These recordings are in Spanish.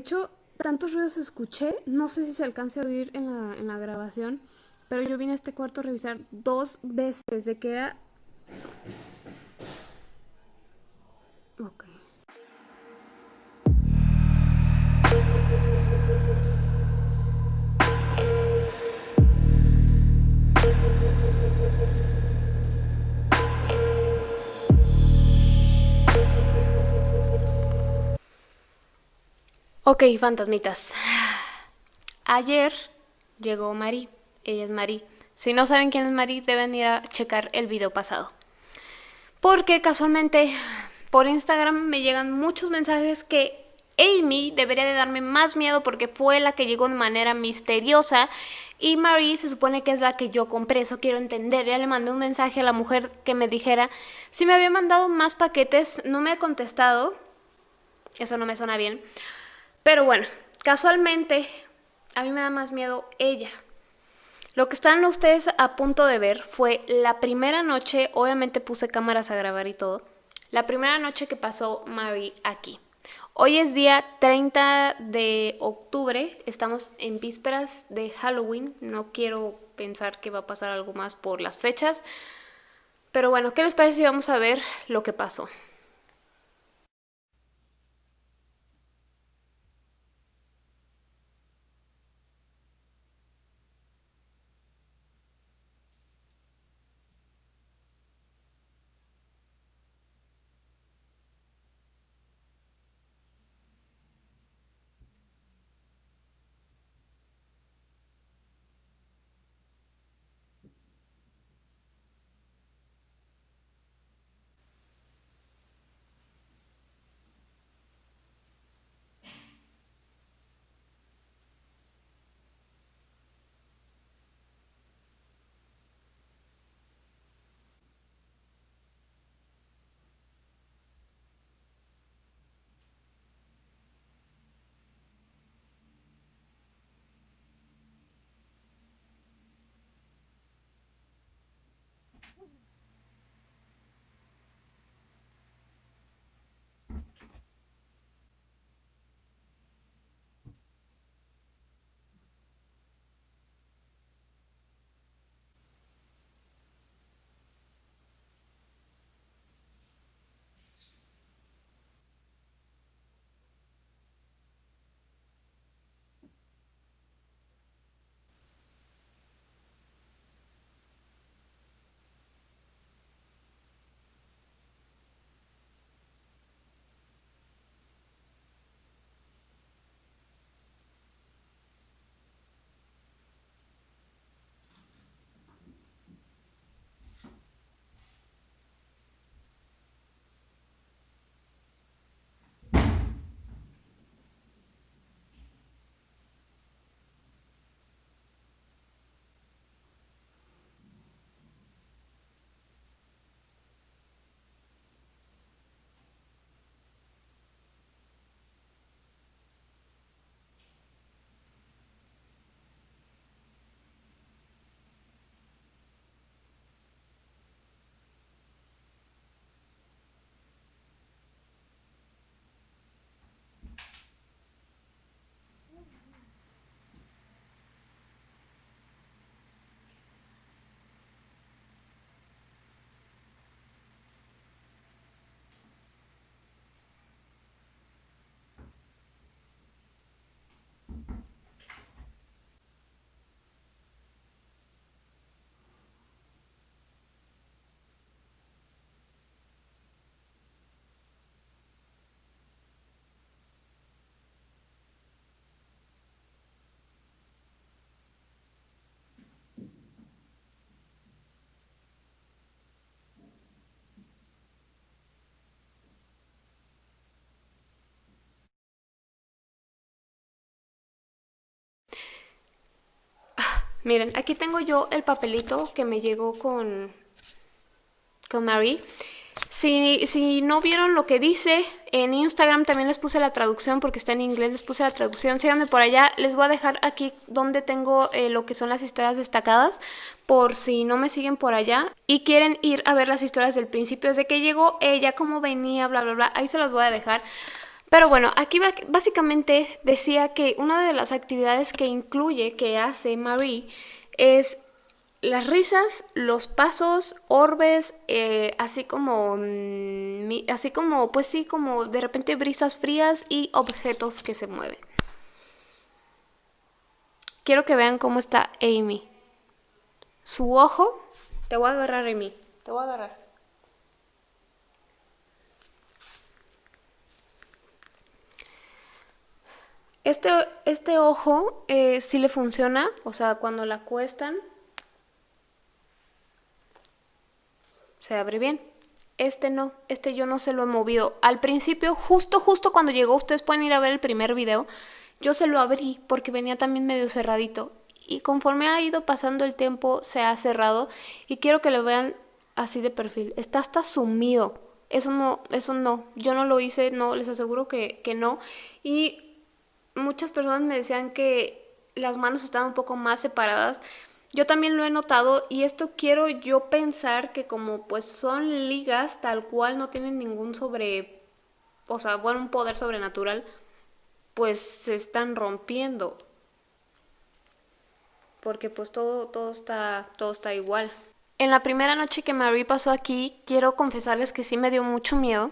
Hecho, tantos ruidos escuché, no sé si se alcance a oír en la, en la grabación, pero yo vine a este cuarto a revisar dos veces de que era... Ok. Ok, fantasmitas. Ayer llegó Mari. Ella es Mari. Si no saben quién es Mari, deben ir a checar el video pasado. Porque casualmente por Instagram me llegan muchos mensajes que Amy debería de darme más miedo porque fue la que llegó de manera misteriosa y Marie se supone que es la que yo compré, eso quiero entender. Ya le mandé un mensaje a la mujer que me dijera si me había mandado más paquetes, no me ha contestado, eso no me suena bien. Pero bueno, casualmente a mí me da más miedo ella. Lo que están ustedes a punto de ver fue la primera noche, obviamente puse cámaras a grabar y todo, la primera noche que pasó Mary aquí. Hoy es día 30 de octubre, estamos en vísperas de Halloween, no quiero pensar que va a pasar algo más por las fechas, pero bueno, ¿qué les parece si vamos a ver lo que pasó? Miren, aquí tengo yo el papelito que me llegó con, con Mary. Si, si, no vieron lo que dice, en Instagram también les puse la traducción porque está en inglés, les puse la traducción. Síganme por allá, les voy a dejar aquí donde tengo eh, lo que son las historias destacadas por si no me siguen por allá y quieren ir a ver las historias del principio, desde que llegó ella, cómo venía, bla, bla, bla. Ahí se las voy a dejar. Pero bueno, aquí básicamente decía que una de las actividades que incluye, que hace Marie, es las risas, los pasos, orbes, eh, así como, mm, así como, pues sí, como de repente brisas frías y objetos que se mueven. Quiero que vean cómo está Amy. Su ojo, te voy a agarrar Amy, te voy a agarrar. Este, este ojo eh, sí le funciona, o sea, cuando la acuestan, se abre bien. Este no, este yo no se lo he movido. Al principio, justo, justo cuando llegó, ustedes pueden ir a ver el primer video, yo se lo abrí porque venía también medio cerradito. Y conforme ha ido pasando el tiempo, se ha cerrado. Y quiero que lo vean así de perfil. Está hasta sumido. Eso no, eso no. Yo no lo hice, no, les aseguro que, que no. Y muchas personas me decían que las manos estaban un poco más separadas. Yo también lo he notado y esto quiero yo pensar que como pues son ligas tal cual no tienen ningún sobre, o sea, bueno, un poder sobrenatural, pues se están rompiendo. Porque pues todo, todo, está, todo está igual. En la primera noche que Marie pasó aquí, quiero confesarles que sí me dio mucho miedo.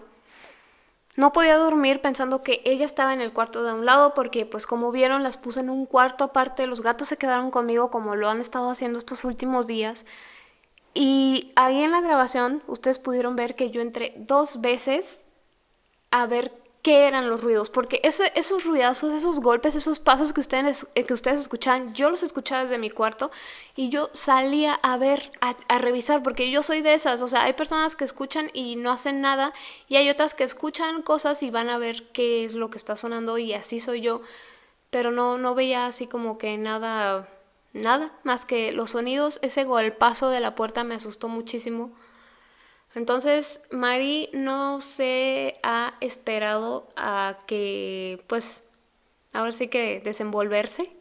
No podía dormir pensando que ella estaba en el cuarto de un lado porque pues como vieron las puse en un cuarto aparte, los gatos se quedaron conmigo como lo han estado haciendo estos últimos días. Y ahí en la grabación ustedes pudieron ver que yo entré dos veces a ver qué eran los ruidos, porque esos ruidazos, esos golpes, esos pasos que ustedes, eh, que ustedes escuchan, yo los escuchaba desde mi cuarto y yo salía a ver, a, revisar, porque yo soy de esas, o sea, hay personas que escuchan y no hacen nada y hay otras que escuchan cosas y van a ver qué es lo que está sonando y así soy yo, pero no, no veía así como que nada, nada, más que los sonidos, ese golpazo de la puerta me asustó muchísimo. Entonces, Mari no se ha esperado a que, pues, ahora sí que desenvolverse.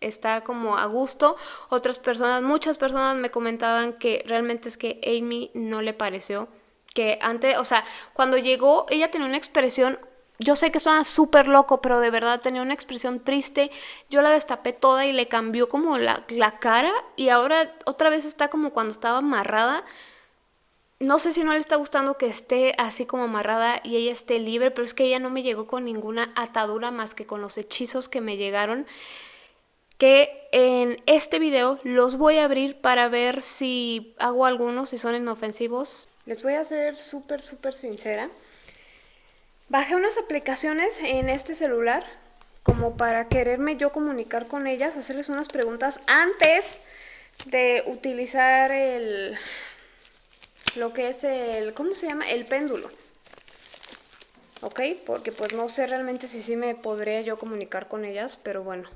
Está como a gusto. Otras personas, muchas personas me comentaban que realmente es que Amy no le pareció. Que antes, o sea, cuando llegó, ella tenía una expresión yo sé que suena súper loco, pero de verdad tenía una expresión triste. Yo la destapé toda y le cambió como la, la, cara y ahora otra vez está como cuando estaba amarrada no sé si no le está gustando que esté así como amarrada y ella esté libre, pero es que ella no me llegó con ninguna atadura más que con los hechizos que me llegaron. Que en este video los voy a abrir para ver si hago algunos, si son inofensivos. Les voy a ser súper, súper sincera. Bajé unas aplicaciones en este celular como para quererme yo comunicar con ellas, hacerles unas preguntas antes de utilizar el lo que es el, ¿cómo se llama? El péndulo. ¿Ok? Porque pues no sé realmente si sí me podría yo comunicar con ellas, pero bueno.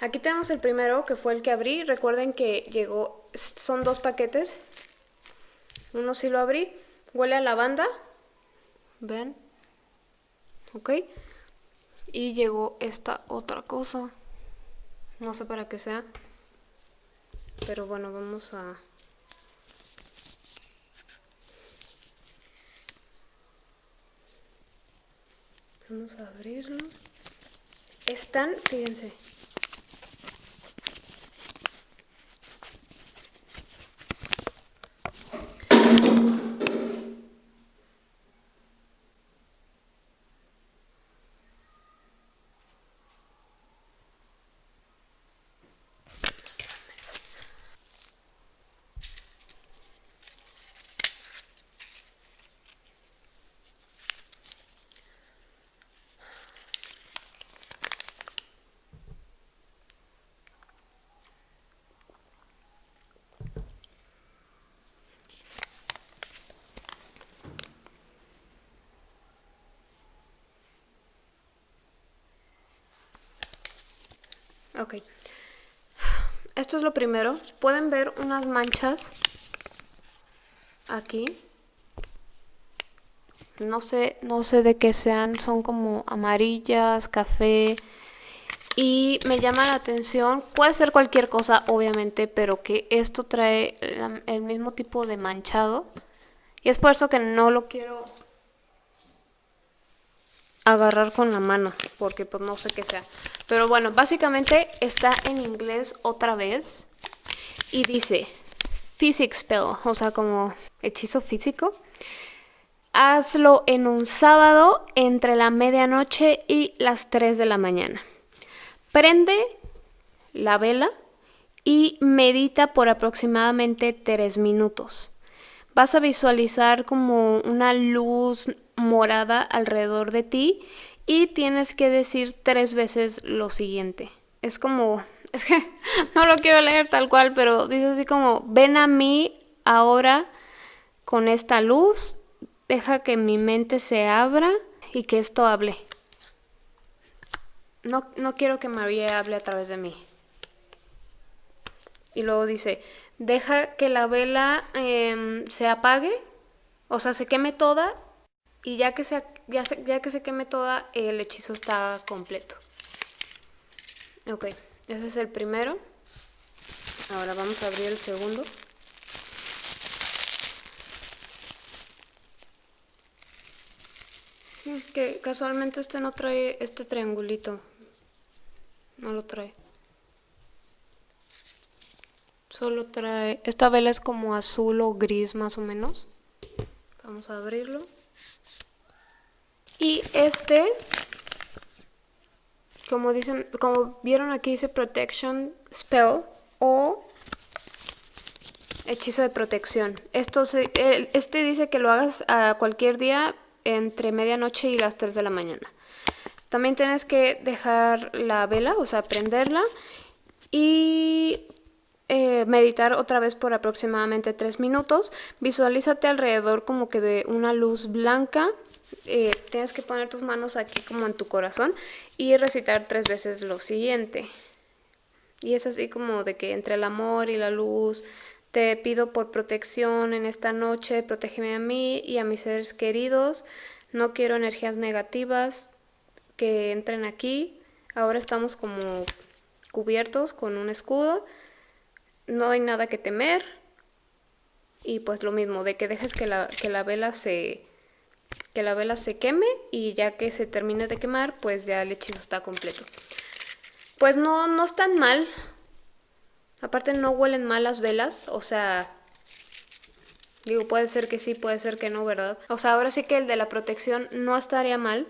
Aquí tenemos el primero, que fue el que abrí. Recuerden que llegó, son dos paquetes. Uno sí lo abrí. Huele a lavanda. ¿Ven? ¿Ok? Y llegó esta otra cosa. No sé para qué sea. Pero bueno, vamos a... Vamos a abrirlo. Están, fíjense, Ok. Esto es lo primero. Pueden ver unas manchas aquí. No sé, no sé de qué sean, son como amarillas, café. Y me llama la atención, puede ser cualquier cosa obviamente, pero que esto trae el mismo tipo de manchado. Y es por eso que no lo quiero agarrar con la mano, porque pues no sé qué sea. Pero bueno, básicamente está en inglés otra vez y dice physics spell, o sea, como hechizo físico. Hazlo en un sábado entre la medianoche y las 3 de la mañana. Prende la vela y medita por aproximadamente 3 minutos. Vas a visualizar como una luz morada alrededor de ti y tienes que decir tres veces lo siguiente. Es como, es que no lo quiero leer tal cual, pero dice así como, ven a mí ahora con esta luz, deja que mi mente se abra y que esto hable. No, no quiero que María hable a través de mí. Y luego dice, deja que la vela em, se apague, o sea, se queme toda y ya que, se, ya, ya que se queme toda, el hechizo está completo. Ok, ese es el primero. Ahora vamos a abrir el segundo. Que casualmente este no trae este triangulito. No lo trae. Solo trae... Esta vela es como azul o gris más o menos. Vamos a abrirlo. Y este, como dicen, como vieron aquí dice Protection Spell o hechizo de protección. Esto este dice que lo hagas a cualquier día entre medianoche y las 3 de la mañana. También tienes que dejar la vela, o sea, prenderla y eh, meditar otra vez por aproximadamente 3 minutos. Visualízate alrededor como que de una luz blanca eh, tienes que poner tus manos aquí como en tu corazón y recitar tres veces lo siguiente. Y es así como de que entre el amor y la luz, te pido por protección en esta noche, protégeme a mí y a mis seres queridos. No quiero energías negativas que entren aquí. Ahora estamos como cubiertos con un escudo. No hay nada que temer. Y pues lo mismo, de que dejes que la, que la vela se, que la vela se queme y ya que se termine de quemar, pues ya el hechizo está completo. Pues no, no están mal. Aparte no huelen mal las velas, o sea... Digo, puede ser que sí, puede ser que no, ¿verdad? O sea, ahora sí que el de la protección no estaría mal,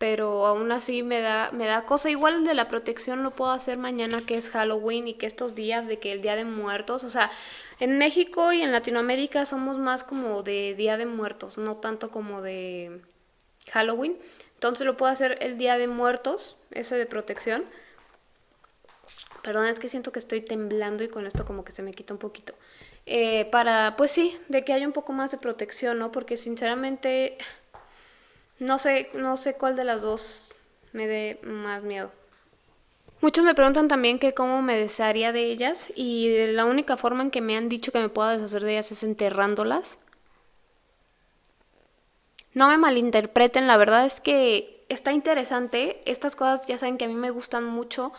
pero aún así me da, me da cosa. Igual de la protección lo puedo hacer mañana que es Halloween y que estos días de que el Día de Muertos, o sea, en México y en Latinoamérica somos más como de Día de Muertos, no tanto como de Halloween. Entonces lo puedo hacer el Día de Muertos, ese de protección. Perdón, es que siento que estoy temblando y con esto como que se me quita un poquito. Eh, para, pues sí, de que haya un poco más de protección, ¿no? Porque sinceramente no sé, no sé cuál de las dos me dé más miedo. Muchos me preguntan también que cómo me desharía de ellas y la única forma en que me han dicho que me pueda deshacer de ellas es enterrándolas. No me malinterpreten, la verdad es que está interesante. Estas cosas ya saben que a mí me gustan mucho.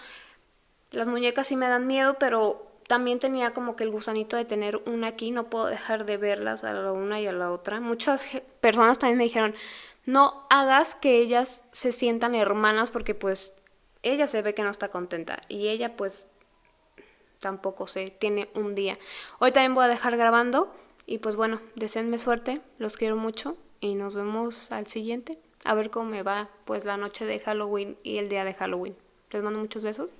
Las muñecas sí me dan miedo, pero también tenía como que el gusanito de tener una aquí. No puedo dejar de verlas a la una y a la otra. Muchas personas también me dijeron, no hagas que ellas se sientan hermanas porque pues ella se ve que no está contenta y ella pues tampoco se tiene un día. Hoy también voy a dejar grabando y pues bueno, deseenme suerte, los quiero mucho y nos vemos al siguiente. A ver cómo me va pues la noche de Halloween y el día de Halloween. Les mando muchos besos.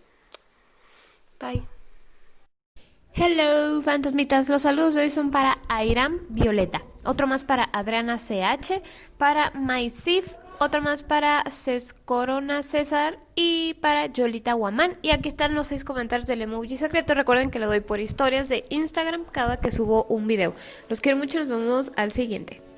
Bye. Hello, fantasmitas. Los saludos de hoy son para Airam Violeta, otro más para Adriana CH, para Maisif, otro más para Ces Corona César y para Yolita Guamán. Y aquí están los seis comentarios del emoji secreto. Recuerden que lo doy por historias de Instagram cada que subo un video. Los quiero mucho nos vemos al siguiente.